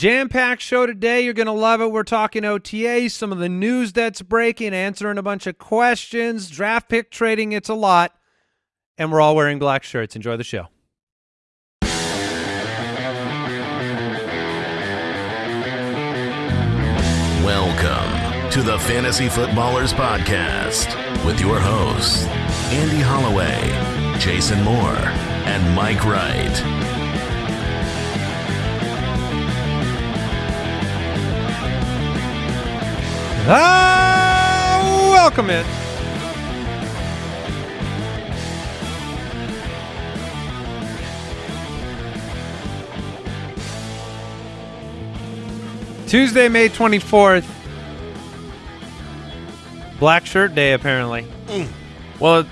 Jam-packed show today. You're going to love it. We're talking OTAs, some of the news that's breaking, answering a bunch of questions, draft pick trading. It's a lot. And we're all wearing black shirts. Enjoy the show. Welcome to the Fantasy Footballers Podcast with your hosts, Andy Holloway, Jason Moore, and Mike Wright. Ah, welcome in. Tuesday, May 24th. Black shirt day, apparently. Well,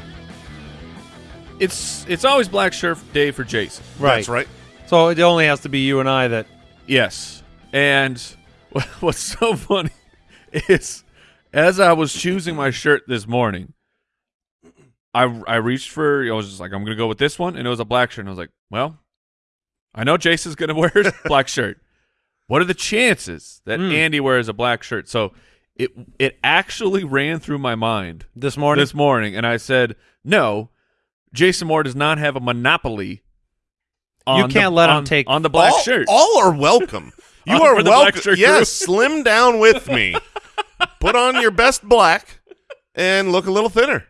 it's it's always Black Shirt Day for Jason. That's right. So it only has to be you and I that. Yes, and what's so funny is as I was choosing my shirt this morning, I I reached for I was just like I'm gonna go with this one, and it was a black shirt, and I was like, well, I know Jason's gonna wear a black shirt. What are the chances that Hmm. Andy wears a black shirt? So it it actually ran through my mind This morning? this morning, and I said, no, Jason Moore does not have a monopoly. On You can't the, let him take on the black all, shirt. All are welcome. You are for the black welcome. shirt Yes, slim down with me. Put on your best black and look a little thinner.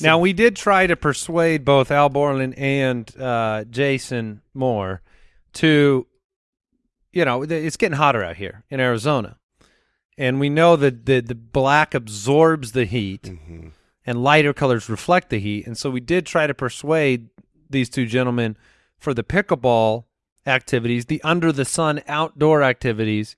Now we did try to persuade both Al Borland and uh, Jason Moore to, you know, it's getting hotter out here in Arizona, and we know that the the black absorbs the heat, and lighter colors reflect the heat, and so we did try to persuade these two gentlemen for the pickleball activities, the under the sun outdoor activities,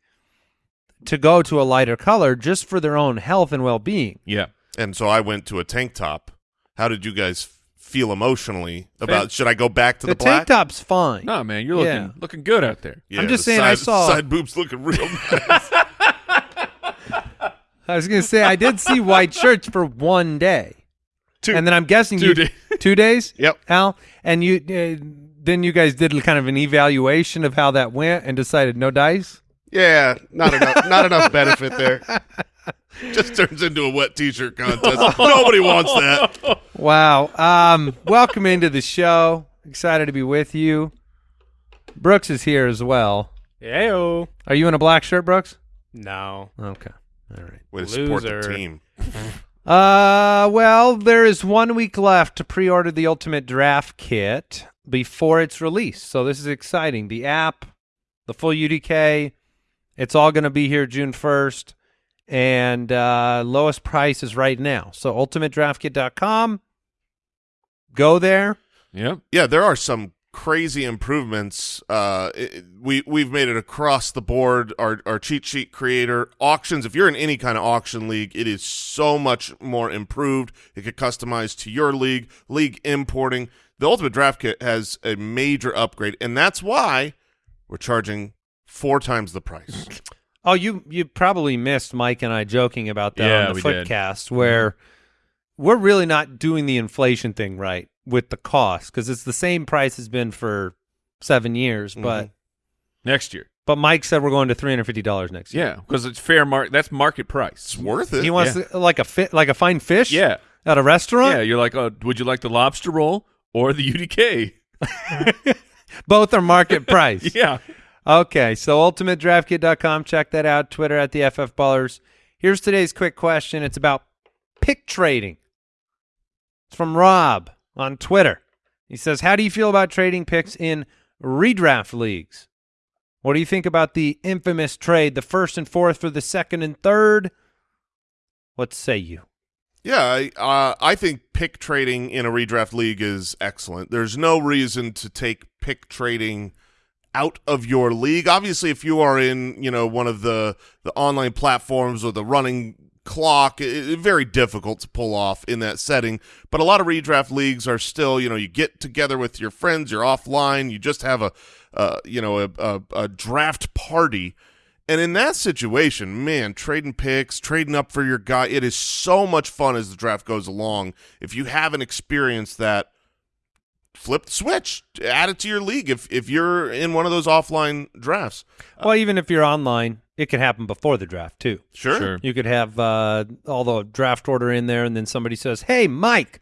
to go to a lighter color just for their own health and well being. yeah. And so I went to a tank top. How did you guys feel emotionally about? Should I go back to The, the, black? tank top's fine. No, man, you're looking Yeah. looking good out there. Yeah, I'm just the saying I side- saw- side boobs looking real nice. I was gonna say I did see white shirts for one day, Two. and then I'm guessing Two you days. two days. Yep. Al, and you uh, then you guys did kind of an evaluation of how that went and decided no dice. Yeah, not enough. not enough benefit there. Just turns into a wet T-shirt contest. Nobody wants that. Wow. Um, welcome into the show. Excited to be with you. Brooks is here as well. Heyo. Are you in a black shirt, Brooks? No. Okay. All right. Way to support the Loser. team. Uh, well, there is one week left to pre-order the Ultimate Draft Kit before it's released. So this is exciting. The app, the full UDK, it's all going to be here June 1st. And uh, lowest price is right now. So ultimatedraftkit.com. Go there. Yeah, Yeah, there are some crazy improvements. Uh, it- we we've made it across the board. Our our cheat sheet creator auctions. If you're in any kind of auction league, it is so much more improved. It could customize to your league. League importing. The Ultimate Draft Kit has a major upgrade, and that's why we're charging four times the price. Oh, you you probably missed Mike and I joking about that Yeah, on the we did. footcast where we're really not doing the inflation thing right with the cost because it's the same price has been for seven years, mm-hmm. but Next year. but Mike said we're going to three hundred fifty dollars next year. Yeah, because it's fair market. That's market price. It's worth it. He wants to, like a fit like a fine fish. Yeah. at a restaurant. Yeah, you're like, oh, would you like the lobster roll or the UDK? both are market price. Yeah. Okay, so ultimatedraftkit.com. Check that out. Twitter at the FF Ballers. Here's today's quick question. It's about pick trading. It's from Rob on Twitter. He says, How do you feel about trading picks in redraft leagues? What do you think about the infamous trade, the first and fourth for the second and third? What say you? Yeah, I, uh, I think pick trading in a redraft league is excellent. There's no reason to take pick trading out of your league. Obviously, if you are in, you know, one of the the online platforms or the running clock, it, it- very difficult to pull off in that setting. But a lot of redraft leagues are still, you know, you get together with your friends, you're offline, you just have a, uh, you know, a, a, a draft party. And in that situation, man, trading picks, trading up for your guy, it is so much fun as the draft goes along. If you haven't experienced that, flip the switch, add it to your league if if you're in one of those offline drafts. well, even if you're online, it can happen before the draft too. Sure. Sure. You could have uh, all the draft order in there, and then somebody says, "Hey, Mike,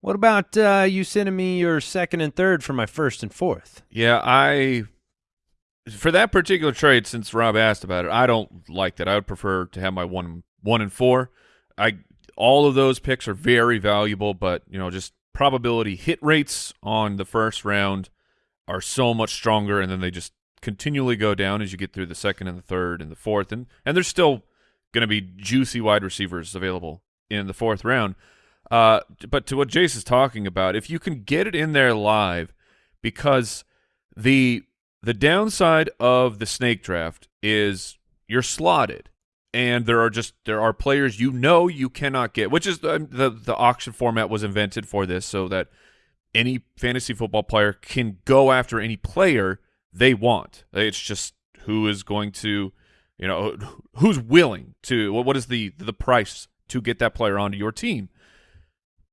what about uh, you sending me your second and third for my first and fourth? Yeah, I for that particular trade, since Rob asked about it, I don't like that. I would prefer to have my one one and four. I all of those picks are very valuable, but you know, just probability hit rates on the first round are so much stronger, and then they just continually go down as you get through the second and the third and the fourth, and and there's still going to be juicy wide receivers available in the fourth round. Uh, but to what Jace is talking about, if you can get it in there live, because the the downside of the snake draft is you're slotted, and there are just there are players you know you cannot get, which is the the, the auction format was invented for this, so that any fantasy football player can go after any player they want. It's just who is going to, you know, who's willing to. What what is the the price to get that player onto your team?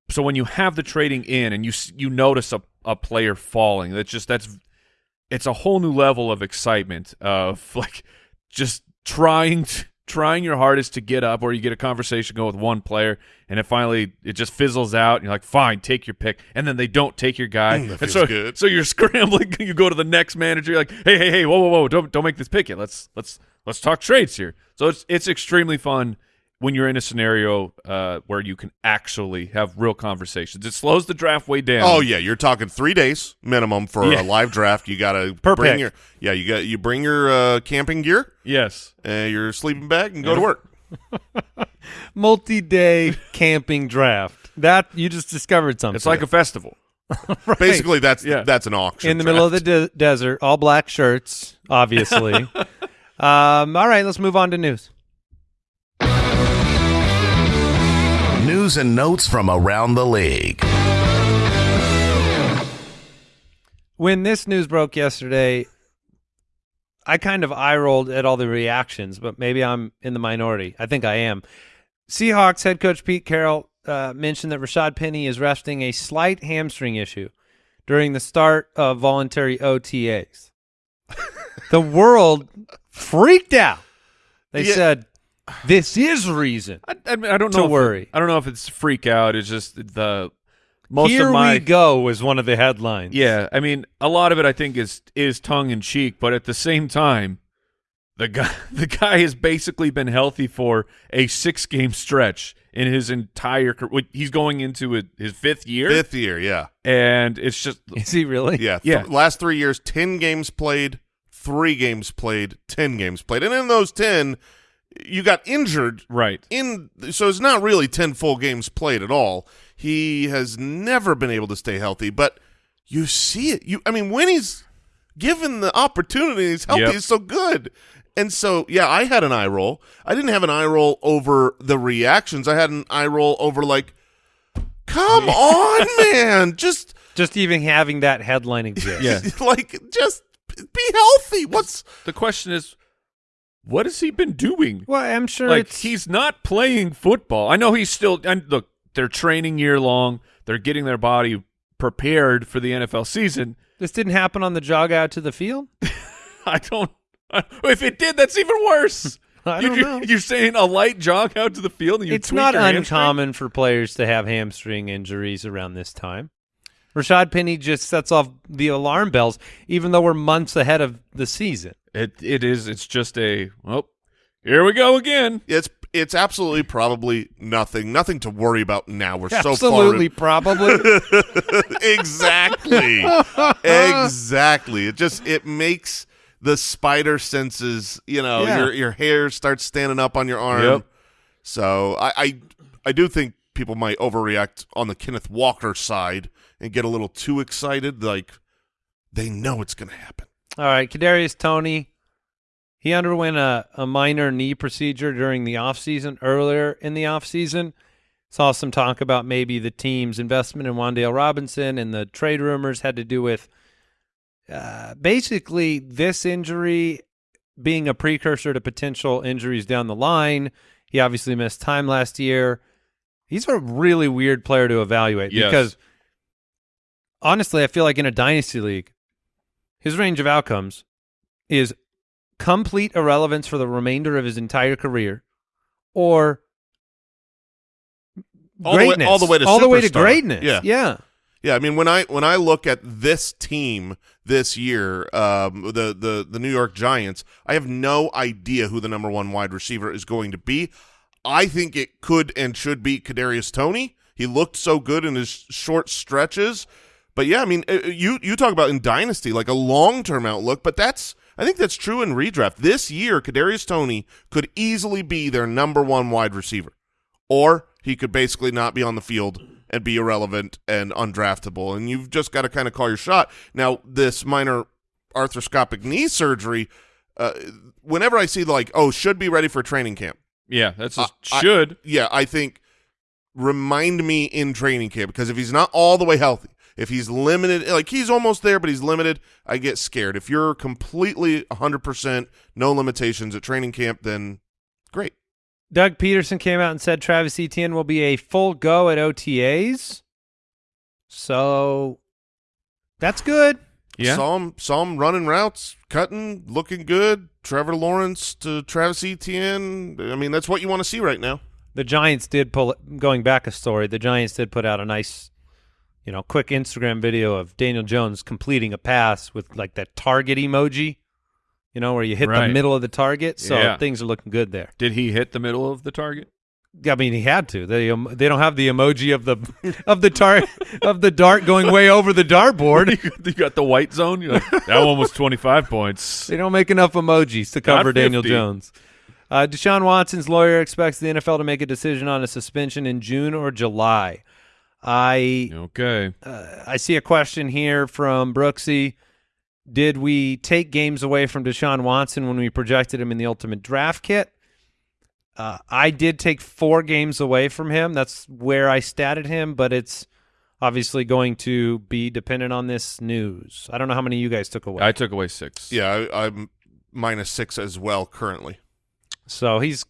So when you have the trading in and you you notice a, a player falling, that's just that's it's a whole new level of excitement of like just trying to, trying your hardest to get up or you get a conversation going with one player and it finally it just fizzles out and you're like fine take your pick. And then they don't take your guy. Mm, that and feels so good. so you're scrambling. You go to the next manager. You're like hey hey hey whoa whoa whoa. Don't don't make this pick yet. Let's let's let's talk trades here. So it's it's extremely fun when you're in a scenario uh, where you can actually have real conversations it slows the draft way down Oh yeah, you're talking three days minimum for Yeah. a live draft. You got to Per bring pick. your yeah. You got you bring your uh, camping gear, yes uh, your sleeping bag, and go to work. Multi-day camping draft. That you just discovered something. it's like a festival Right. Basically, that's Yeah. that's an auction in the middle of the de- desert, all black shirts, obviously. um, all right, let's move on to news. News and notes from around the league. When this news broke yesterday, I kind of eye rolled at all the reactions, but maybe I'm in the minority. I think I am. Seahawks head coach Pete Carroll uh, mentioned that Rashad Penny is resting a slight hamstring issue during the start of voluntary OTAs. the world freaked out. They Yeah. said, "This is reason." I, I, mean, I don't To know. if it- worry. I don't know if it's freak out. It's just the most Here of my we go is one of the headlines. yeah. I mean, a lot of it I think is is tongue in cheek, but at the same time, the guy the guy has basically been healthy for a six game stretch in his entire career. He's going into it- his fifth year, fifth year. Yeah, and it's just Is he really? yeah, Yeah. Last three years, ten games played, three games played, ten games played, and in those ten, you got injured right. in so it's not really 10 full games played at all he has never been able to stay healthy but you see it you i mean when he's given the opportunity he's healthy Yep. he's so good and so yeah i had an eye roll i didn't have an eye roll over the reactions i had an eye roll over like come on man just Just even having that headline exist. Yeah. like just be healthy what's The question is, what has he been doing? Well, I'm sure like it's he's not playing football. I know he's still. And look, they're training year long. They're getting their body prepared for the NFL season. this didn't happen on the jog out to the field. I don't. If it did, that's even worse. I don't you- know. You're saying a light jog out to the field, and you It's not your hamstring? uncommon for players to have hamstring injuries around this time. Rashad Penny just sets off the alarm bells, even though we're months ahead of the season. It it is. It's just a. Well, here we go again. it's it's absolutely probably nothing nothing to worry about now we're so far Absolutely, probably. exactly exactly it just it makes the spider senses you know Yeah. your your hair starts standing up on your arm Yep. so I, I i do think people might overreact on the kenneth walker side and get a little too excited like they know it's gonna happen All right, Kadarius Toney. He underwent a, a minor knee procedure during the offseason, earlier in the offseason. Saw some talk about maybe the team's investment in Wan'Dale Robinson and the trade rumors had to do with uh, basically this injury being a precursor to potential injuries down the line. He obviously missed time last year. He's a really weird player to evaluate Yes. because honestly, I feel like in a dynasty league, his range of outcomes is complete irrelevance for the remainder of his entire career, or All the way- greatness, all the way to all the way to greatness. Yeah. yeah. Yeah, I mean when I when I look at this team this year, um, the the the New York Giants, I have no idea who the number one wide receiver is going to be. I think it could and should be Kadarius Toney. He looked so good in his short stretches, but yeah, I mean uh, you you talk about in dynasty like a long term outlook, but that's I think that's true in redraft. This year, Kadarius Toney could easily be their number one wide receiver, or he could basically not be on the field and be irrelevant and undraftable. And you've just got to kind of call your shot. Now, this minor arthroscopic knee surgery, uh, whenever I see like, oh, should be ready for training camp. Yeah, that's just I- I- should. Yeah, I think remind me in training camp because if he's not all the way healthy, if he's limited, like he's almost there, but he's limited, I get scared. If you're completely 100%, no limitations at training camp, then great. Doug Pederson came out and said Travis Etienne will be a full go at OTAs. So that's good. yeah. Saw him, saw him running routes, cutting, looking good. Trevor Lawrence to Travis Etienne. I mean, that's what you want to see right now. The Giants did pull going back a story. The Giants did put out a nice, you know, quick Instagram video of Daniel Jones completing a pass with like that target emoji, you know, where you hit the middle of the target. So Yeah. things are looking good there. Did he hit the middle of the target? I mean, he had to. They um, they don't have the emoji of the of the tar of the dart going way over the dartboard. you got the white zone. Like, that one was 25 points. They don't make enough emojis to cover Daniel Jones. Uh, Deshaun Watson's lawyer expects the NFL to make a decision on a suspension in June or July. I Okay. uh, I see a question here from Brooksy. Did we take games away from Deshaun Watson when we projected him in the ultimate draft kit? Uh, I did take four games away from him. That's where I statted him, but it's obviously going to be dependent on this news. I don't know how many you guys took away. I took away six. Yeah, I, I'm minus six as well currently. So he's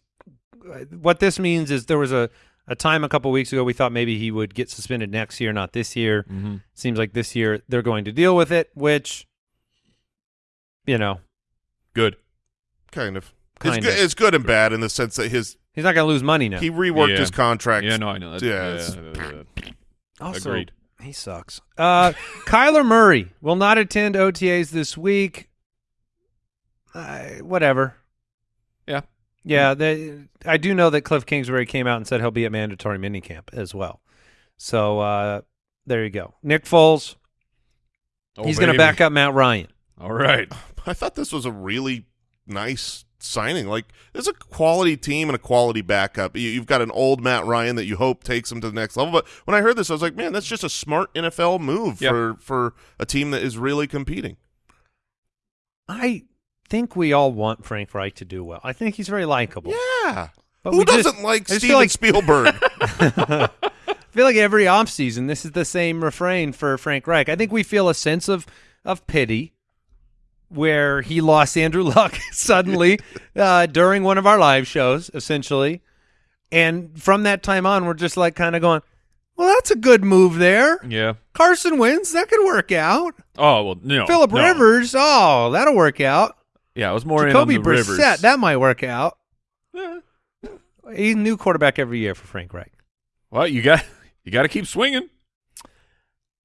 what this means is there was a, a time a couple weeks ago we thought maybe he would get suspended next year, not this year. hmm Seems like this year they're going to deal with it, which you know, Good. Kind of. Kind it's of. good. It's good and bad in the sense that his he's not going to lose money now. he reworked Yeah. his contract. Yeah, no, I know. That, Yeah, yeah, it's- also, agreed. he sucks. Uh, Kyler Murray will not attend OTAs this week. Uh, whatever. Yeah. Yeah, they, I do know that Cliff Kingsbury came out and said he'll be at mandatory minicamp as well. So uh, there you go. Nick Foles, Oh, he's going to back up Matt Ryan. All right. I thought this was a really nice signing. Like, there's a quality team and a quality backup. You, you've got an old Matt Ryan that you hope takes him to the next level. But when I heard this, I was like, man, that's just a smart NFL move Yeah. for for a team that is really competing. I think we all want Frank Reich to do well. I think he's very likable. Yeah. But Who doesn't like Steven like- Spielberg? I feel like every offseason, this is the same refrain for Frank Reich. I think we feel a sense of of pity where he lost Andrew Luck suddenly uh, during one of our live shows, essentially. And from that time on, we're just like kind of going, well, that's a good move there. Yeah. Carson Wentz. That could work out. Oh well, no. Philip no. Rivers. Oh, that'll work out. Yeah, I was more Jacoby in on the Brissett. Rivers. That might work out. He's a new quarterback every year for Frank Reich. Well, you got you got to keep swinging.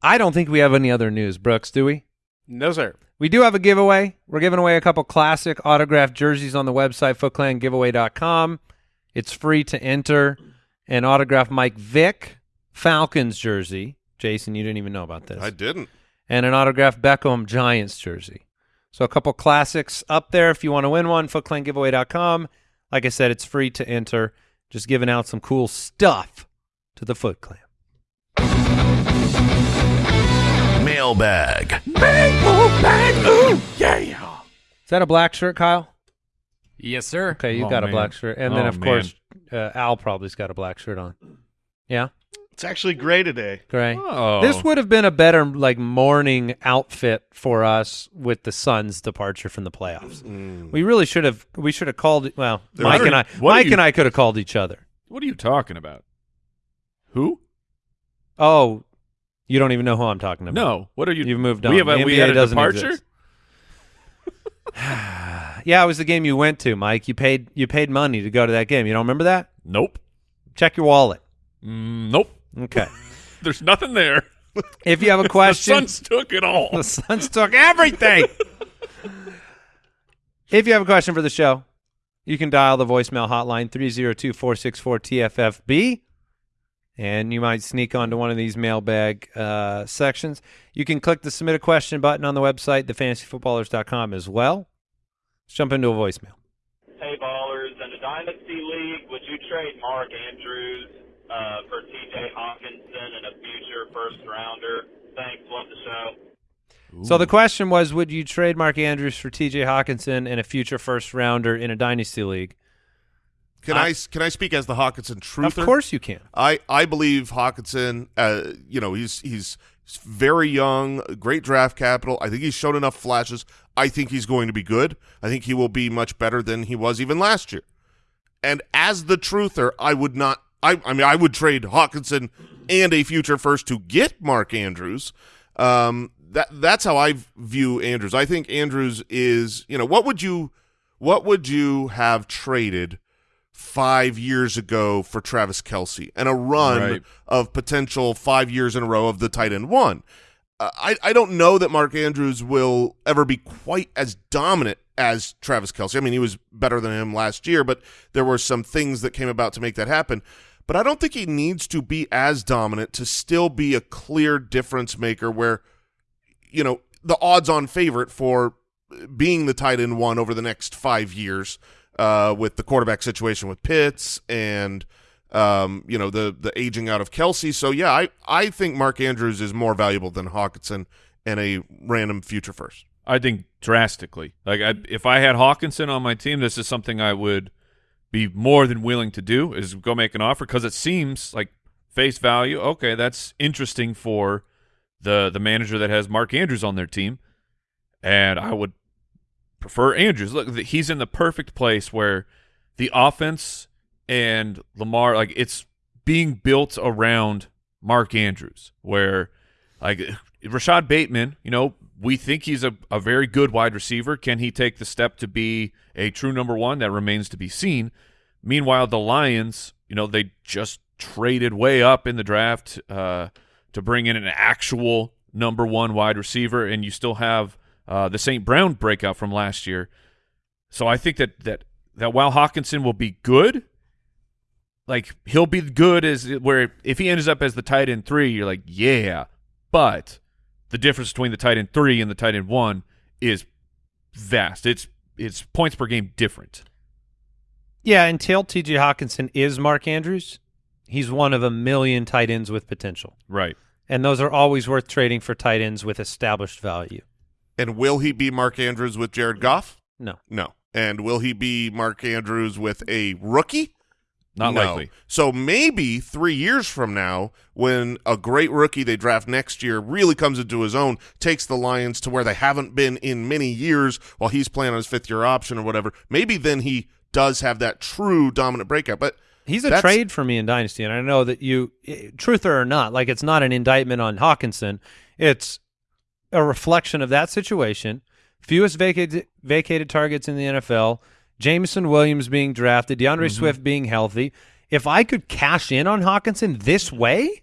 I don't think we have any other news, Brooks, do we? No, sir. We do have a giveaway. We're giving away a couple classic autographed jerseys on the website, footclangiveaway.com. It's free to enter an autographed Mike Vick Falcons jersey. Jason, you didn't even know about this. I didn't. and an autographed Beckham Giants jersey. So a couple classics up there if you want to win one, footclangiveaway.com. Like I said, it's free to enter. Just giving out some cool stuff to the Foot Clan. Mailbag. Is that a black shirt, Kyle? Yes, sir. Okay, you Oh, got a black shirt. And then, Oh, of course, uh, Al probably's got a black shirt on. Yeah, It's actually gray today. Gray. Oh, This would have been a better like morning outfit for us with the Suns' departure from the playoffs. We really should have. We should have called. Well, Mike and I. Mike you- and I could have called each other. What are you talking about? Who? Oh, You don't even know who I'm talking about. No, what are you? You've moved on. We have a, The we NBA had a departure. Yeah, it was the game you went to, Mike. You paid you paid money to go to that game. You don't remember that? Nope. Check your wallet. Mm, nope. Okay. There's nothing there. if you have a question, The question, Suns took it all. the Suns took everything. if you have a question for the show, you can dial the voicemail hotline 302-464-TFFB and you might sneak onto one of these mailbag uh, sections. You can click the submit a question button on the website, thefantasyfootballers.com as well. Let's jump into a voicemail. Hey ballers, in a dynasty league, would you trade Mark Andrews uh, for T.J. Hockenson and a future first rounder? Thanks, love the show. So the question was, would you trade Mark Andrews for T.J. Hockenson and a future first rounder in a dynasty league? Can I, can I speak as the Hockenson truther? Of course you can. I, I believe Hockenson. Uh, you know, he's he's very young, great draft capital. I think he's shown enough flashes. I think he's going to be good. I think he will be much better than he was even last year. And as the truther, I would not. I I mean, I would trade Hockenson and a future first to get Mark Andrews. Um, that that's how I view Andrews. I think Andrews is. You know, what would you what would you have traded? five years ago for Travis Kelce and a run Right. of potential five years in a row of the tight end one. Uh, I, I don't know that Mark Andrews will ever be quite as dominant as Travis Kelce. I mean, he was better than him last year, but there were some things that came about to make that happen. But I don't think he needs to be as dominant to still be a clear difference maker where, you know, the odds on favorite for being the tight end one over the next five years uh, with the quarterback situation with Pitts and um, you know the the aging out of Kelce. So yeah, I I think Mark Andrews is more valuable than Hockenson and a random future first. I think drastically. Like I, if I had Hockenson on my team, this is something I would be more than willing to do is go make an offer because it seems like face value. Okay, that's interesting for the the manager that has Mark Andrews on their team, and I would prefer Andrews. Look, he's in the perfect place where the offense and Lamar, like it's being built around Mark Andrews, where like Rashod Bateman, you know, we think he's a, a very good wide receiver. Can he take the step to be a true number one? That remains to be seen. Meanwhile, the Lions, you know, they just traded way up in the draft uh, to bring in an actual number one wide receiver, and you still have uh, the St. Brown breakout from last year. So I think that that that while Hockenson will be good, like he'll be good as where if he ends up as the tight end three, you're like, yeah. But the difference between the tight end three and the tight end one is vast. It's it's points per game different. Yeah, until T.J. Hockenson is Mark Andrews, he's one of a million tight ends with potential. Right. And those are always worth trading for tight ends with established value. And will he be Mark Andrews with Jared Goff? No. No. And will he be Mark Andrews with a rookie? Not No. likely. So maybe three years from now, when a great rookie they draft next year really comes into his own, takes the Lions to where they haven't been in many years while he's playing on his fifth year option or whatever, maybe then he does have that true dominant breakout. But He's a trade for me in Dynasty, and I know that you, truth or not, like it's not an indictment on Hockenson. It's a reflection of that situation. Fewest vacated vacated targets in the NFL. Jameson Williams being drafted. DeAndre Swift being healthy. If I could cash in on Hockenson this way,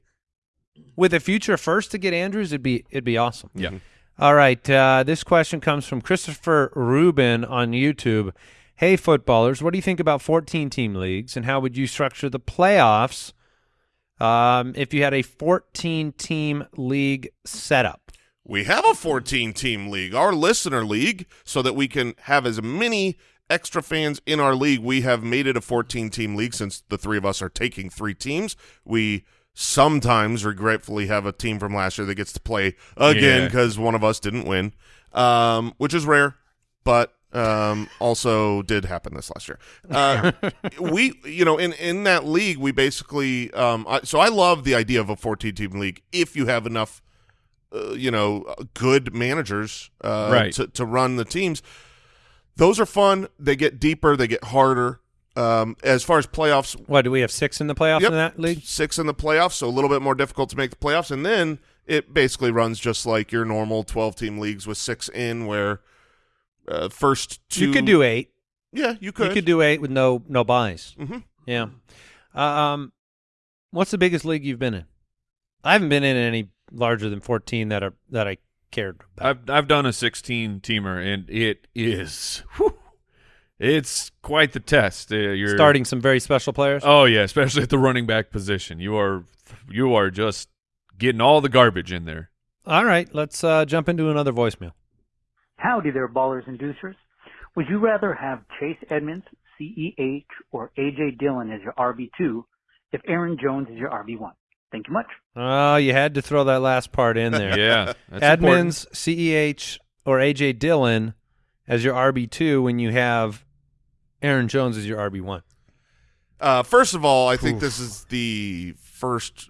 with a future first to get Andrews, it'd be it'd be awesome. Yeah. All right. Uh, this question comes from Christopher Rubin on YouTube. Hey, footballers, what do you think about 14 team leagues and how would you structure the playoffs um, if you had a 14 team league setup? we have a 14 team league, our listener league, so that we can have as many extra fans in our league. We have made it a 14 team league since the three of us are taking three teams. We sometimes regretfully have a team from last year that gets to play again Yeah. because one of us didn't win, um, which is rare, but um, also did happen this last year. Uh, we, you know, in in that league, we basically. Um, I, so I love the idea of a 14 team league if you have enough uh, you know, good managers uh, Right. to, to run the teams. Those are fun. They get deeper. They get harder. Um, as far as playoffs, What do we have six in the playoffs yep, in that league? six in the playoffs, so a little bit more difficult to make the playoffs. And then it basically runs just like your normal 12 team leagues with six in where uh, first two You could do eight. yeah you could You could do eight with no no buys. hmm Yeah. Uh, um, what's the biggest league you've been in? I haven't been in any larger than fourteen that are that I cared about. I've I've done a 16 teamer and it is whew, it's quite the test. Uh, you're Starting some very special players. Oh yeah, especially at the running back position. You are you are just getting all the garbage in there. All right, let's uh, jump into another voicemail. Howdy there, ballers and deucers. Would you rather have Chase Edmonds, CEH, or AJ Dillon as your RB2 if Aaron Jones is your RB1? Thank you much. Oh, you had to throw that last part in there. Yeah, that's Edmonds, CEH, or AJ Dillon as your RB two when you have Aaron Jones as your RB one. Uh, first of all, I think this is the first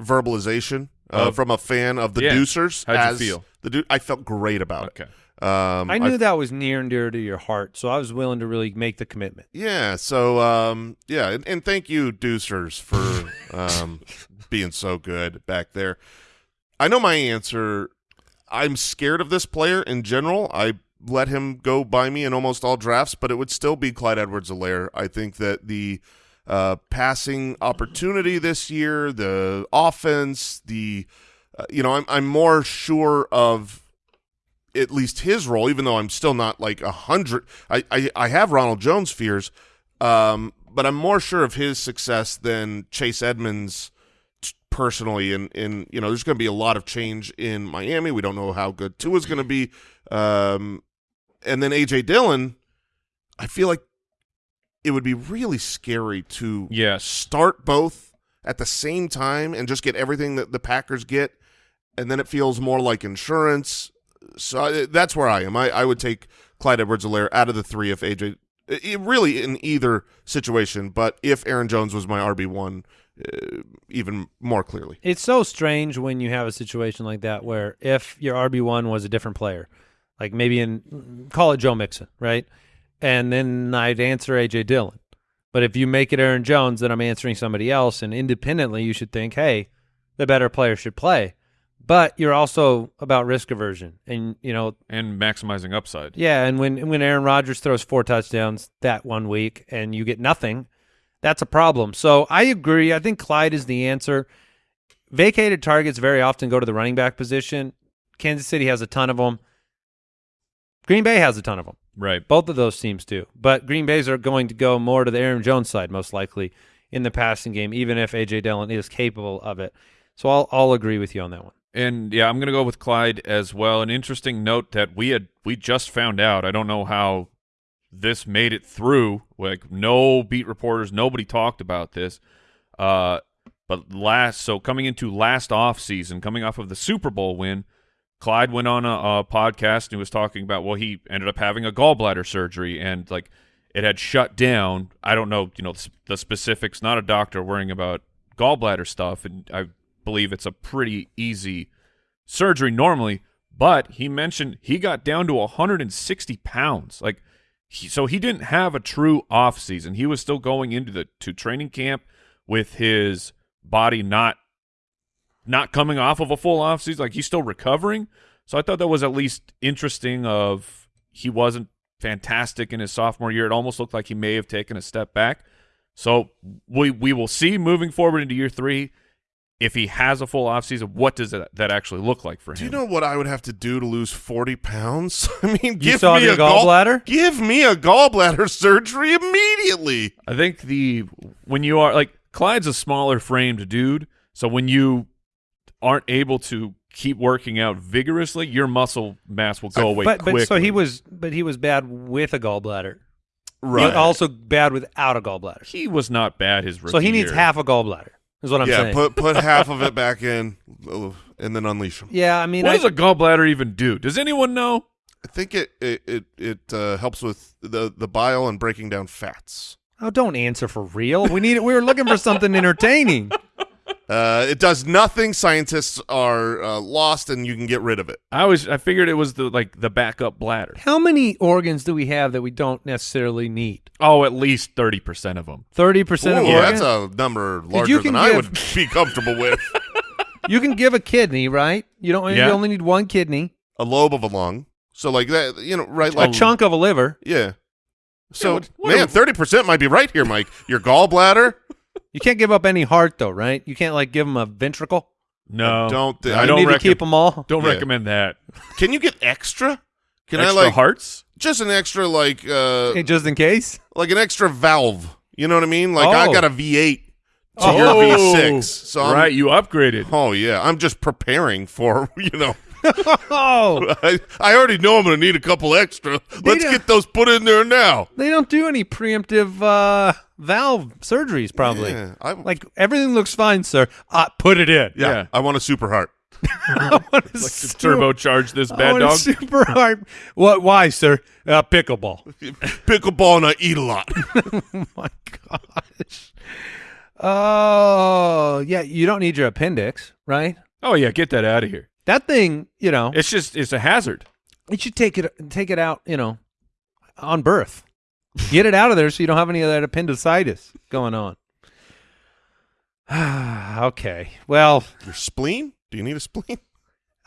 verbalization uh, Of- from a fan of the Yeah. Deucers. How'd you feel? The du- I felt great about Okay. it. Um, I knew that was near and dear to your heart, so I was willing to really make the commitment. Yeah. So, um, yeah, and, and thank you, Deucers, for um, being so good back there. I know my answer. I'm scared of this player in general. I let him go by me in almost all drafts, but it would still be Clyde Edwards-Helaire. I think that the uh, passing opportunity this year, the offense, the uh, you know, I'm I'm more sure of at least his role, even though I'm still not like a hundred. I, I I have Ronald Jones fears, um, but I'm more sure of his success than Chase Edmonds personally. And in you know, there's going to be a lot of change in Miami. We don't know how good Tua's going to be, um, and then AJ Dillon. I feel like it would be really scary to Yes. start both at the same time and just get everything that the Packers get, and then it feels more like insurance. So I, that's where I am. I, I would take Clyde Edwards-Helaire out of the three if AJ, really in either situation, but if Aaron Jones was my RB one, uh, even more clearly. It's so strange when you have a situation like that where if your RB one was a different player, like maybe in call it Joe Mixon, right? And then I'd answer AJ Dillon. But if you make it Aaron Jones, then I'm answering somebody else. And independently, you should think, hey, the better player should play. But you're also about risk aversion, and you know, And maximizing upside. yeah. And when when Aaron Rodgers throws four touchdowns that one week, and you get nothing, that's a problem. So I agree. I think Clyde is the answer. Vacated targets very often go to the running back position. Kansas City has a ton of them. Green Bay has a ton of them. Right. Both of those teams do. But Green Bay's are going to go more to the Aaron Jones side, most likely, in the passing game, even if A.J. Dillon is capable of it. So I'll, I'll agree with you on that one. And yeah, I'm going to go with Clyde as well. An interesting note that we had we just found out. I don't know how this made it through. Like no beat reporters, nobody talked about this. Uh, but last, so coming into last off season, coming off of the Super Bowl win, Clyde went on a, a podcast and he was talking about well, he ended up having a gallbladder surgery and like it had shut down. I don't know, you know, the, the specifics. Not a doctor worrying about gallbladder stuff, and I believe it's a pretty easy surgery normally. But he mentioned he got down to 160 pounds. Like, he, so he didn't have a true off season. He was still going into the to training camp with his body not not coming off of a full off season. Like he's still recovering. So I thought that was at least interesting. Of he wasn't fantastic in his sophomore year. It almost looked like he may have taken a step back. So we we will see moving forward into year three if he has a full offseason, what does that, that actually look like for him? Do you know what I would have to do to lose 40 pounds? I mean, give me a gall- gallbladder? give me a gallbladder surgery immediately. I think the when you are like Clyde's a smaller framed dude, so when you aren't able to keep working out vigorously, your muscle mass will go uh, away but quickly. but so he was but he was bad with a gallbladder. Right. Also bad without a gallbladder. he was not bad his rookie So he needs year. half a gallbladder. Is what I'm yeah, saying. put put half of it back in and then unleash them. yeah, I mean, What I, does a gallbladder even do? Does anyone know? I think it it it, it uh, helps with the the bile and breaking down fats. oh, don't answer for real. We need. We were looking for something entertaining. Uh, it does nothing. Scientists are uh, lost, and you can get rid of it. I always I figured it was the like the backup bladder. How many organs do we have that we don't necessarily need? Oh, at least thirty percent of them. Thirty percent of Ooh, organs. that's a number larger can than I would be comfortable with. You can give a kidney, right? You don't. Yeah. You only need one kidney, a lobe of a lung. So like that, you know, right? Like a chunk of a liver. Yeah. So what- what man, thirty percent might be right here, Mike. Your gallbladder. You can't give up any heart though, right? You can't like give them a ventricle. No, don't thi- I don't need to keep them all. Don't Yeah. recommend that. Can you get extra? Can Extra I like hearts? just an extra like uh Hey, just in case. like an extra valve? You know what I mean? Like I Oh. got a V8 to Oh. your V6. So I'm, right, you upgraded. Oh yeah, I'm just preparing for you know. Oh, I, I already know I'm going to need a couple extra. Let's get those put in there now. they don't do any preemptive uh, valve surgeries. Probably. Yeah, I, Like everything looks fine, sir. Uh, put it in. yeah, yeah. I want a super heart. I want to Like to turbocharge this I bad want a dog. super hard. What? Why, sir? Uh, pickleball. Pickleball and I eat a lot. oh my gosh. Oh yeah, you don't need your appendix, right? Oh yeah, get that out of here. That thing, you know, It's just it's a hazard. you should take it take it out, you know, on birth. Get it out of there so you don't have any of that appendicitis going on. okay. Well, Your spleen? Do you need a spleen?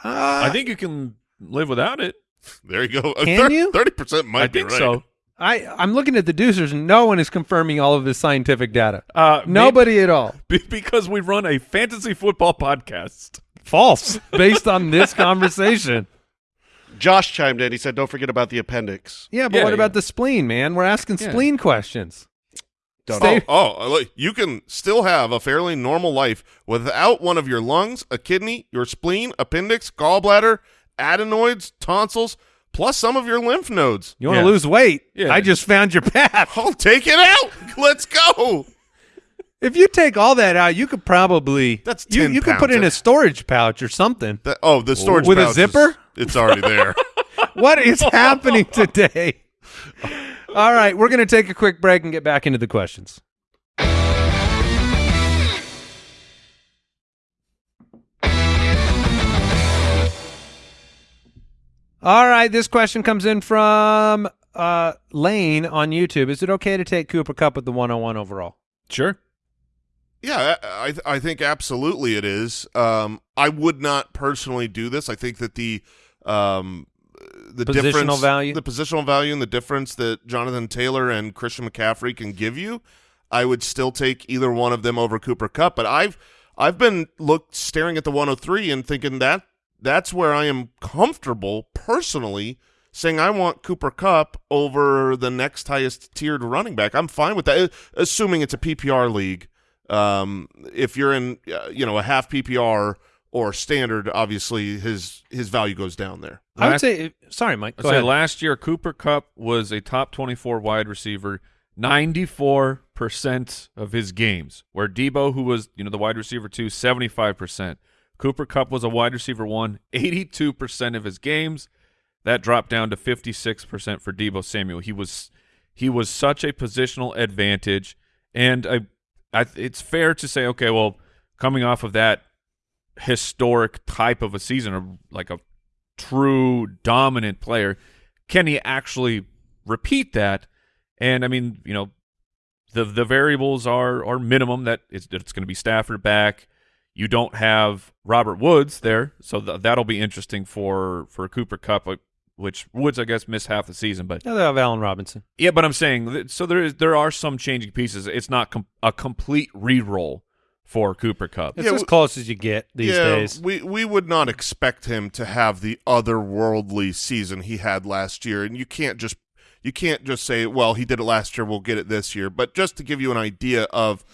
uh, I think you can live without it. There you go. Can you? Thirty percent might I be think right. so. I I'm looking at the deucers and no one is confirming all of this scientific data. Uh, Nobody at all. because we run a fantasy football podcast. False based on this conversation. Josh chimed in. He said, "Don't forget about the appendix." Yeah, but Yeah, what about the spleen, man? We're asking Yeah. spleen questions. Don't Stay- Oh, oh, uh, you can still have a fairly normal life without one of your lungs, a kidney, your spleen, appendix, gallbladder, adenoids, tonsils, plus some of your lymph nodes. You want to Yeah. lose weight? Yeah. I just found your path. I'll take it out. Let's go. If you take all that out, you could probably That's you, 10 you could put pounds. in a storage pouch or something. That- oh, the storage pouch With a pouch is- zipper? it's already there. What is happening today? All right, we're going to take a quick break and get back into the questions. All right, this question comes in from uh, Lane on YouTube. Is it okay to take Cooper Kupp with the 101 overall? Sure. Yeah, I I- think absolutely it is. Um, I would not personally do this. I think that the um, the Positional difference, value? the positional value, and the difference that Jonathan Taylor and Christian McCaffrey can give you, I would still take either one of them over Cooper Kupp. But I've I've been looked staring at the 103 and thinking that that's where I am comfortable personally saying I want Cooper Kupp over the next highest tiered running back. I'm fine with that, assuming it's a PPR league. Um, if you're in, uh, you know, a half PPR or standard, obviously his his value goes down there. I would say, sorry, Mike. I'd Go say ahead. last year Cooper Kupp was a top 24 wide receiver 94% of his games, where Debo, who was, you know, the wide receiver two, 75%. Cooper Kupp was a wide receiver one, 82% of his games. That dropped down to 56% for Debo Samuel. He was he was such a positional advantage and I, I it's fair to say okay, well, coming off of that historic type of a season or like a true dominant player, can he actually repeat that? And I mean, you know, the the variables are are minimum that it's, it's going to be Stafford back. You don't have Robert Woods there, so th- that'll be interesting for for Cooper Kupp, uh, which Woods I guess missed half the season, but No, they have Allen Robinson. yeah, but I'm saying so there is there are some changing pieces. It's not com- a complete re-roll for Cooper Kupp. It's Yeah, as we- close as you get these yeah, days. we we would not expect him to have the otherworldly season he had last year, and you can't just you can't just say, well, he did it last year, we'll get it this year. But just to give you an idea of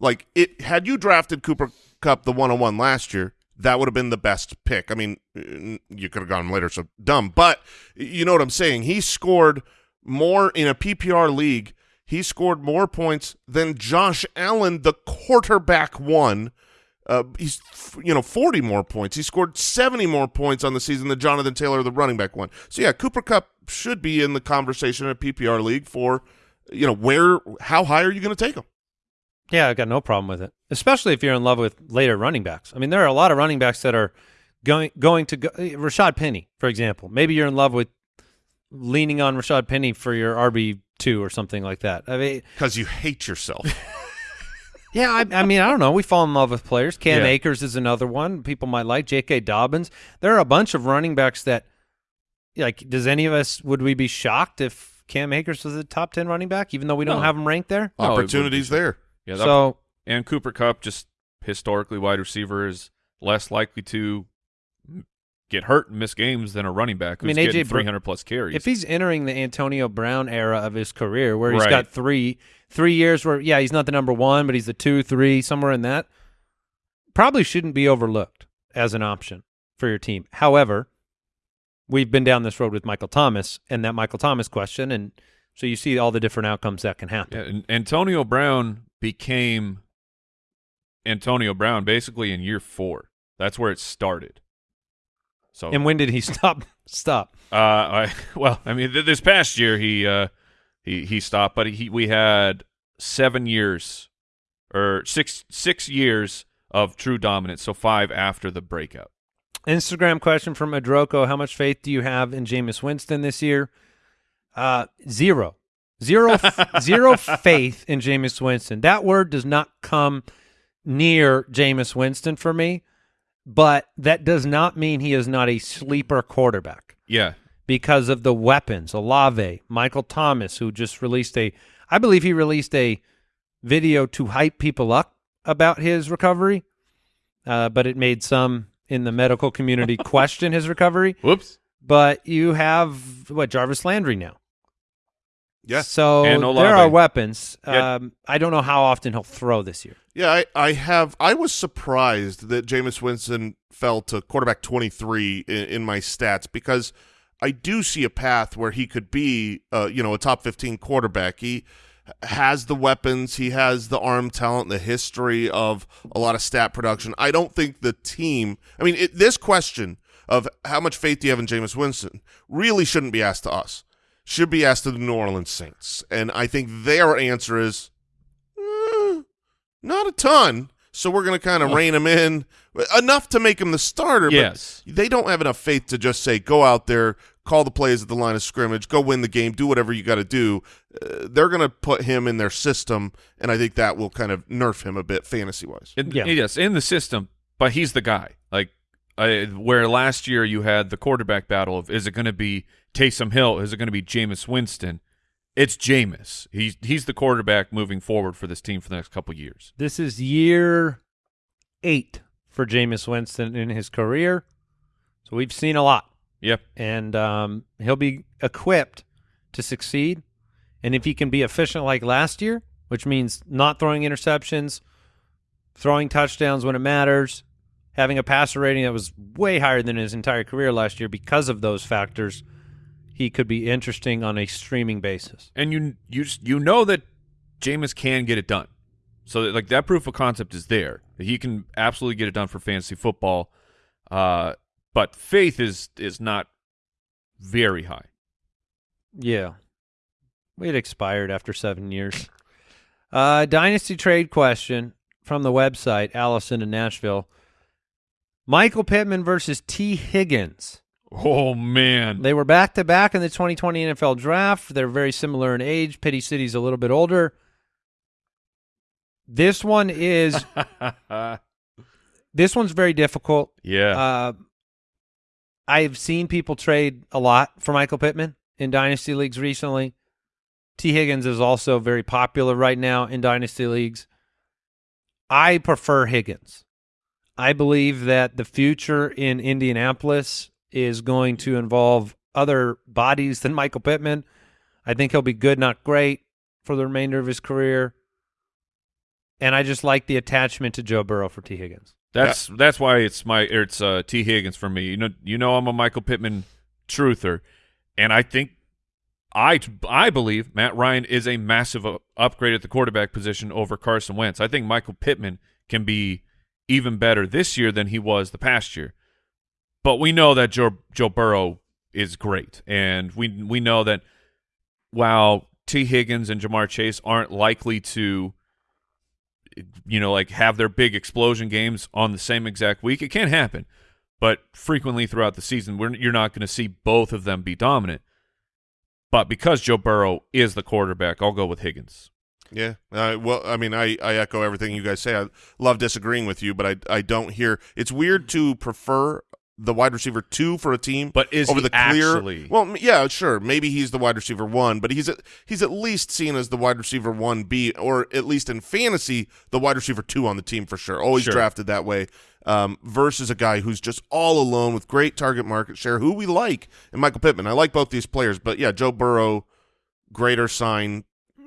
like it, had you drafted Cooper Kupp the one on one last year, that would have been the best pick. I mean, you could have gone later, so dumb. But you know what I'm saying? He scored more in a PPR league. He scored more points than Josh Allen, the quarterback, won. Uh, he's you know 40 more points. He scored 70 more points on the season than Jonathan Taylor, the running back, one. So yeah, Cooper Kupp should be in the conversation in a PPR league for you know where how high are you going to take him? Yeah, I got no problem with it, especially if you're in love with later running backs. I mean, there are a lot of running backs that are going going to go. eh, Rashad Penny, for example. Maybe you're in love with leaning on Rashad Penny for your RB two or something like that. I mean, Because you hate yourself. Yeah, I, I mean, I don't know. We fall in love with players. Cam Yeah. Akers is another one people might like. J.K. Dobbins. There are a bunch of running backs that, like, does any of us would we be shocked if Cam Akers was a top ten running back, even though we don't No. have him ranked there? No, it wouldn't Opportunities be. there. Yeah, so and Cooper Kupp, just historically wide receiver, is less likely to get hurt and miss games than a running back I mean, AJ getting 300 plus carries. if he's entering the Antonio Brown era of his career, where he's Right. got three three years where yeah he's not the number one, but he's the two, three, somewhere in that, probably shouldn't be overlooked as an option for your team. However, we've been down this road with Michael Thomas and that Michael Thomas question, and so you see all the different outcomes that can happen. yeah, Antonio Brown became Antonio Brown basically in year four. That's where it started. So And when did he stop? Stop. Uh, I, well, I mean, th- this past year he uh, he he stopped, but he we had seven years or six six years of true dominance, so five after the breakout. Instagram question from Adroko: How much faith do you have in Jameis Winston this year? Uh, zero, zero, zero faith in Jameis Winston. That word does not come near Jameis Winston for me, but that does not mean he is not a sleeper quarterback Yeah, because of the weapons. Olave, Michael Thomas, who just released a, I believe he released a video to hype people up about his recovery, uh, but it made some in the medical community question his recovery. whoops. But you have what Jarvis Landry now. Yeah. So And there are weapons. Yeah. Um, I don't know how often he'll throw this year. Yeah, I, I have. I was surprised that Jameis Winston fell to quarterback 23 in, in my stats because I do see a path where he could be, uh, you know, a top 15 quarterback. He has the weapons, he has the arm talent, the history of a lot of stat production. I don't think the team. I mean, it, this question of how much faith do you have in Jameis Winston really shouldn't be asked to us. Should be asked to the New Orleans Saints, and I think their answer is. "Eh, not a ton. So we're going to kind of rein him in enough to make him the starter. Yes. But they don't have enough faith to just say, go out there, call the plays at the line of scrimmage, go win the game, do whatever you got to do. Uh, they're going to put him in their system, and I think that will kind of nerf him a bit fantasy wise. In, Yeah. Yes, in the system, but he's the guy. Like I, where last year you had the quarterback battle of is it going to be Taysom Hill? Is it going to be Jameis Winston? It's Jameis. He's he's the quarterback moving forward for this team for the next couple years. This is year eight for Jameis Winston in his career. So we've seen a lot. Yep. and um, he'll be equipped to succeed. And if he can be efficient like last year, which means not throwing interceptions, throwing touchdowns when it matters, having a passer rating that was way higher than his entire career last year because of those factors, he could be interesting on a streaming basis. and you you you know that Jameis can get it done. So like that proof of concept is there. He can absolutely get it done for fantasy football. Uh, but faith is is not very high. Yeah. It expired after seven years. Uh, dynasty trade question from the website, Allison in Nashville. Michael Pittman versus Tee Higgins. Oh man. They were back to back in the 2020 NFL draft. They're very similar in age. Pity City's a little bit older. This one is this one's very difficult. yeah. Uh, I've seen people trade a lot for Michael Pittman in dynasty leagues recently. Tee Higgins is also very popular right now in dynasty leagues. I prefer Higgins. I believe that the future in Indianapolis is going to involve other bodies than Michael Pittman. I think he'll be good, not great, for the remainder of his career. And I just like the attachment to Joe Burrow for Tee Higgins. That's that's why it's my it's uh, Tee Higgins for me. You know you know I'm a Michael Pittman truther, and I think I I believe Matt Ryan is a massive upgrade at the quarterback position over Carson Wentz. I think Michael Pittman can be even better this year than he was the past year. But we know that Joe Joe Burrow is great, and we we know that while Tee Higgins and Ja'Marr Chase aren't likely to you know, like have their big explosion games on the same exact week. It can't happen, but frequently throughout the season, we're, you're not going to see both of them be dominant. But because Joe Burrow is the quarterback, I'll go with Higgins. Yeah. Uh, well, I mean, I, I echo everything you guys say. I love disagreeing with you, but I I don't hear. It's weird to prefer the wide receiver two for a team, But is over he the clear. actually? Well, yeah, sure. Maybe he's the wide receiver one, but he's at, he's at least seen as the wide receiver one B, or at least in fantasy, the wide receiver two on the team for sure. Always Sure. drafted that way. Um, versus a guy who's just all alone with great target market share, who we like, and Michael Pittman. I like both these players, but yeah, Joe Burrow, greater sign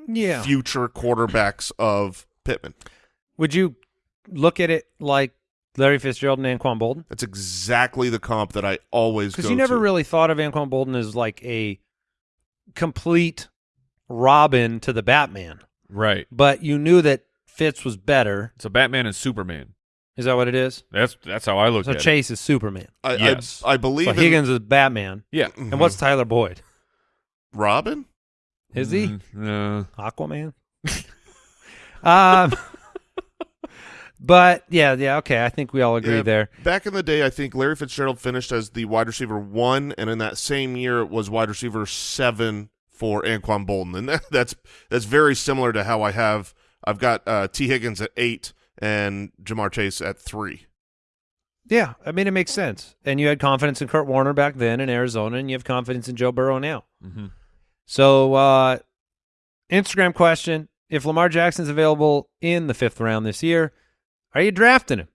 Yeah. future quarterbacks of Pittman. Would you look at it like Larry Fitzgerald and Anquan Boldin? That's exactly the comp that I always Because you never to. really thought of Anquan Boldin as like a complete Robin to the Batman, Right. but you knew that Fitz was better. It's a Batman and Superman. Is that what it is? That's that's how I look So at it. Chase is Superman. I, Yes. I, I believe So in Higgins is Batman. Yeah. Mhm. And what's Tyler Boyd? Robin. Is he Mm, no. Aquaman? um, but yeah, yeah, okay. I think we all agree Yeah, there. Back in the day, I think Larry Fitzgerald finished as the wide receiver one, and in that same year, it was wide receiver seven for Anquan Boldin, and that, that's that's very similar to how I have. I've got uh, Tee Higgins at eight and Ja'Marr Chase at three. Yeah, I mean it makes sense. And you had confidence in Kurt Warner back then in Arizona, and you have confidence in Joe Burrow now. hmm So, uh, Instagram question: If Lamar Jackson's available in the fifth round this year, are you drafting him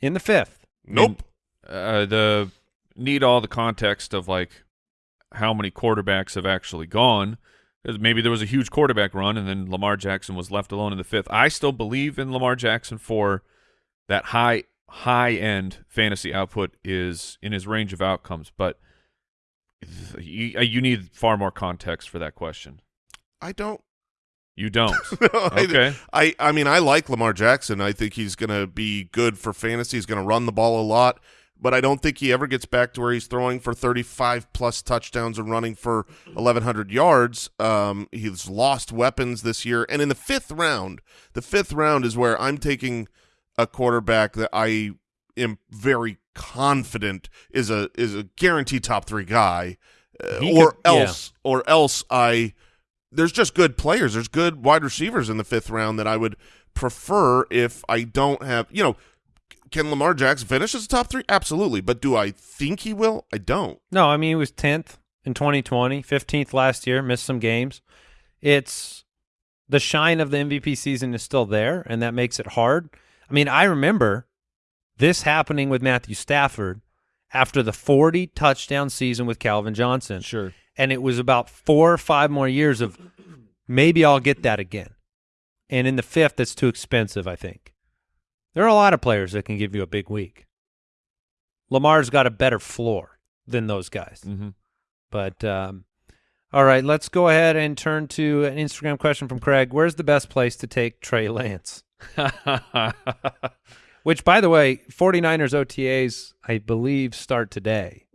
in the fifth? Nope. Uh, the need all the context of like how many quarterbacks have actually gone. Maybe there was a huge quarterback run, and then Lamar Jackson was left alone in the fifth. I still believe in Lamar Jackson for that high high end fantasy output is in his range of outcomes, but you, you need far more context for that question. I don't. You don't. I- Okay. I, I mean, I like Lamar Jackson. I think he's going to be good for fantasy. He's going to run the ball a lot, but I don't think he ever gets back to where he's throwing for 35 plus touchdowns and running for 1,100 yards. Um, he's lost weapons this year. And in the fifth round, the fifth round is where I'm taking a quarterback that I am very confident is a is a guaranteed top three guy, uh, or could- yeah. else or else I there's just good players. There's good wide receivers in the fifth round that I would prefer if I don't have, you know, can Lamar Jackson finish as a top three? Absolutely. But do I think he will? I don't. No, I mean he was tenth in 2020, 15th last year, missed some games. It's the shine of the MVP season is still there, and that makes it hard. I mean, I remember this happening with Matthew Stafford after the 40 touchdown season with Calvin Johnson. Sure. And it was about four or five more years of maybe I'll get that again. And in the fifth, that's too expensive, I think. There are a lot of players that can give you a big week. Lamar's got a better floor than those guys. hmm But um, all right, let's go ahead and turn to an Instagram question from Craig. Where's the best place to take Trey Lance? Which, by the way, 49ers OTAs, I believe, start today.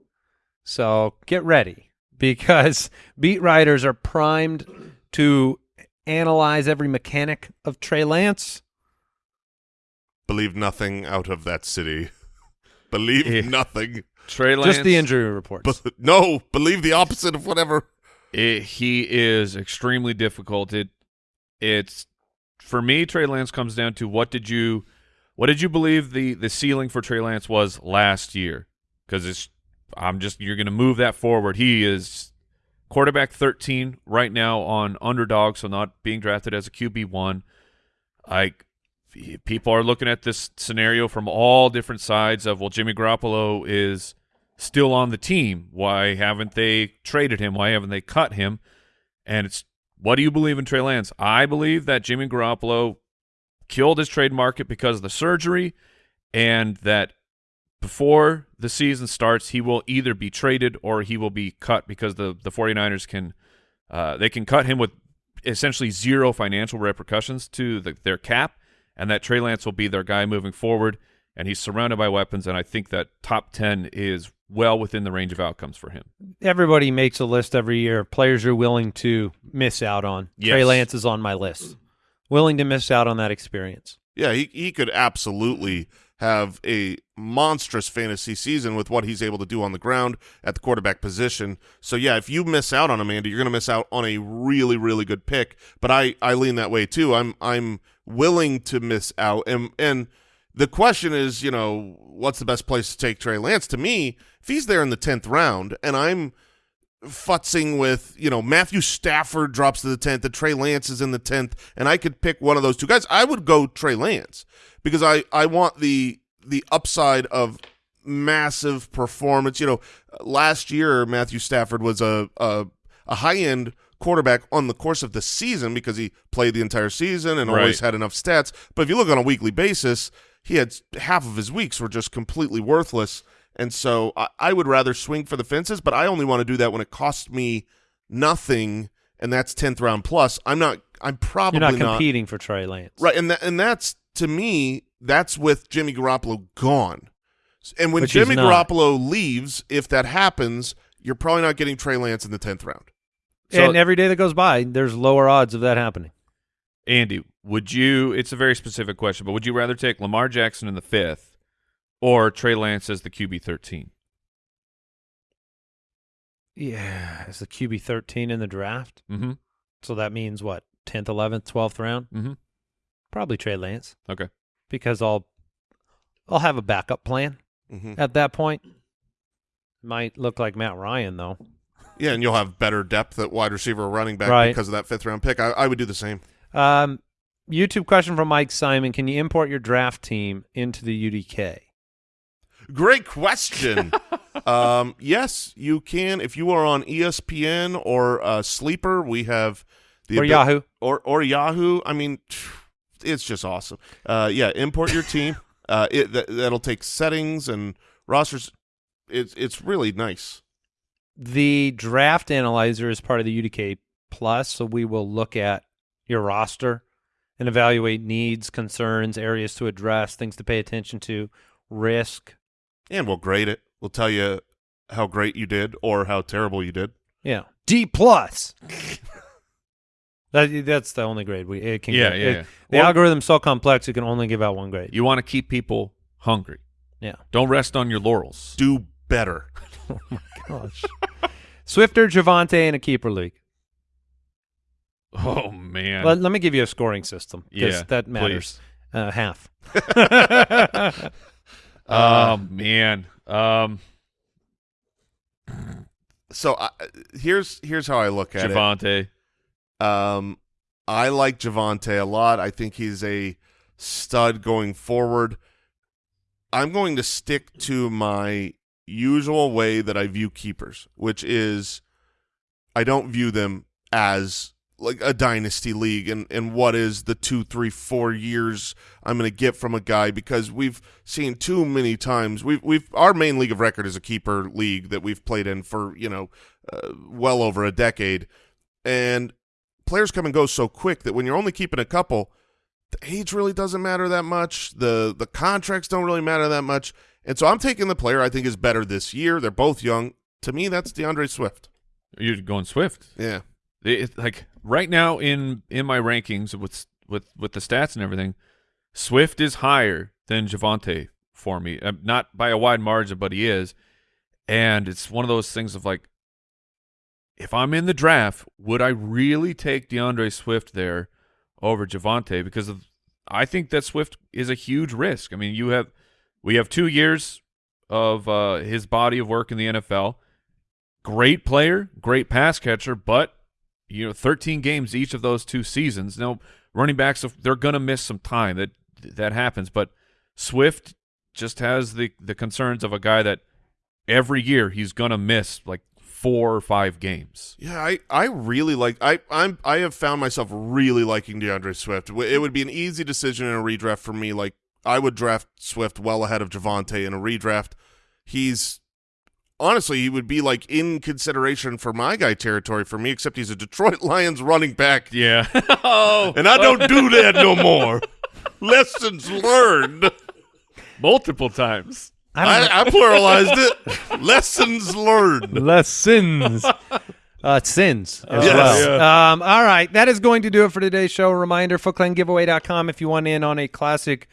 So get ready because beat writers are primed to analyze every mechanic of Trey Lance. Believe nothing out of that city. believe Yeah. nothing. Trey Lance. Just the injury reports. But no, believe the opposite of whatever. it, he is extremely difficult. It it's for me. Trey Lance comes down to what did you what did you believe the the ceiling for Trey Lance was last year? Because it's I'm just you're going to move that forward. He is quarterback 13 right now on underdog, so not being drafted as a QB one. Like people are looking at this scenario from all different sides of well, Jimmy Garoppolo is still on the team. Why haven't they traded him? Why haven't they cut him? And it's what do you believe in Trey Lance? I believe that Jimmy Garoppolo killed his trade market because of the surgery, and that before the season starts, he will either be traded or he will be cut because the the 49ers can uh, they can cut him with essentially zero financial repercussions to the, their cap, and that Trey Lance will be their guy moving forward. And he's surrounded by weapons, and I think that top ten is well within the range of outcomes for him. Everybody makes a list every year of players you're willing to miss out on. Trey Yes. Lance is on my list. Willing to miss out on that experience. Yeah, he he could absolutely have a monstrous fantasy season with what he's able to do on the ground at the quarterback position. So yeah, if you miss out on him, Andy, you're going to miss out on a really really good pick. But I I lean that way too. I'm I'm willing to miss out, and and the question is, you know, what's the best place to take Trey Lance? To me, if he's there in the tenth round, and I'm futzing with, you know, Matthew Stafford drops to the 10th, and Trey Lance is in the 10th, and I could pick one of those two guys, I would go Trey Lance because I, I want the the upside of massive performance. You know, last year Matthew Stafford was a a, a high end quarterback on the course of the season because he played the entire season and always Right. had enough stats. But if you look on a weekly basis, he had half of his weeks were just completely worthless. And so I, I would rather swing for the fences, but I only want to do that when it costs me nothing, and that's tenth round plus. I'm not. I'm probably You're not competing for Trey Lance. Right, and that, and that's to me, that's with Jimmy Garoppolo gone. And when Which Jimmy. Garoppolo leaves, if that happens, you're probably not getting Trey Lance in the tenth round. So- and every day that goes by, there's lower odds of that happening. Andy, would you? It's a very specific question, but would you rather take Lamar Jackson in the fifth or Trey Lance as the QB thirteen? Yeah, is the QB 13 in the draft? Mm-hmm. So that means what? 10th, 11th, 12th round? Mm-hmm. Probably Trey Lance Okay. because I'll I'll have a backup plan Mhm. at that point. Might look like Matt Ryan though. Yeah, and you'll have better depth at wide receiver or running back Right. because of that fifth round pick. I, I would do the same. Um, YouTube question from Mike Simon: Can you import your draft team into the UDK? Great question. um, yes, you can. If you are on E ESPN or uh, Sleeper, we have the Or abi- Yahoo? or or Yahoo. I mean, it's just awesome. Uh, yeah, import your team. uh, it that, that'll take settings and rosters. It's it's really nice. The draft analyzer is part of the UDK Plus, so we will look at your roster and evaluate needs, concerns, areas to address, things to pay attention to, risk. And we'll grade it. We'll tell you how great you did or how terrible you did. Yeah, D plus. that that's the only grade we it can. Yeah, get. yeah, It- yeah. The Well- algorithm's so complex it can only give out one grade. You want to keep people hungry. Yeah. Don't rest on your laurels. Do better. Oh my gosh. Swifter, Javonte, in a keeper league. Oh man. Let, let me give you a scoring system because yeah, that matters. Uh, half. Oh man. Um, So I, here's here's how I look at it. Javonte. Um, I like Javonte a lot. I think he's a stud going forward. I'm going to stick to my usual way that I view keepers, which is I don't view them as like a dynasty league and, and what is the two, three, four years I'm going to get from a guy because we've seen too many times. We've we've our main league of record is a keeper league that we've played in for you know uh, well over a decade, and players come and go so quick that when you're only keeping a couple, the age really doesn't matter that much. The the contracts don't really matter that much. And so I'm taking the player I think is better this year. They're both young. To me, that's DeAndre Swift. You're going Swift. Yeah. It, like right now in in my rankings with with with the stats and everything, Swift is higher than Javonte for me. Uh, not by a wide margin, but he is. And it's one of those things of like, if I'm in the draft, would I really take DeAndre Swift there over Javonte? Because of, I think that Swift is a huge risk. I mean, you have we have two years of uh, his body of work in the NFL. Great player, great pass catcher, but you know, 13 games each of those two seasons. Now, running backs they're going to miss some time. That that happens, but Swift just has the the concerns of a guy that every year he's going to miss like four or five games. Yeah, I, I really like I I'm I have found myself really liking DeAndre Swift. It would be an easy decision in a redraft for me. Like I would draft Swift well ahead of Javonte in a redraft. He's honestly he would be like in consideration for my guy territory for me, except he's a Detroit Lions running back, Yeah. oh, and I don't do that no more. Lessons learned. multiple times. I I, I pluralized it. Lessons learned. Lessons. uh, sins as Yes. well. Um, all right, that is going to do it for today's show. Reminder: footclangiveaway.com if you want in on a classic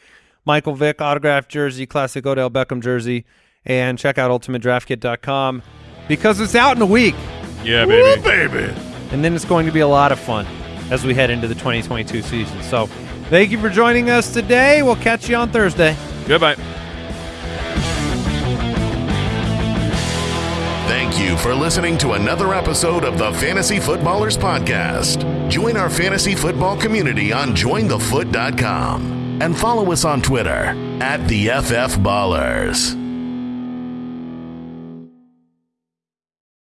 Michael Vick autographed jersey, classic Odell Beckham jersey, and check out ultimatedraftkit.com because it's out in a week, Yeah, Woo, baby. baby. and then it's going to be a lot of fun as we head into the 2022 season. So, thank you for joining us today. We'll catch you on Thursday. Goodbye. Thank you for listening to another episode of the Fantasy Footballers Podcast. Join our fantasy football community on jointhefoot.com and follow us on Twitter at the FF Ballers.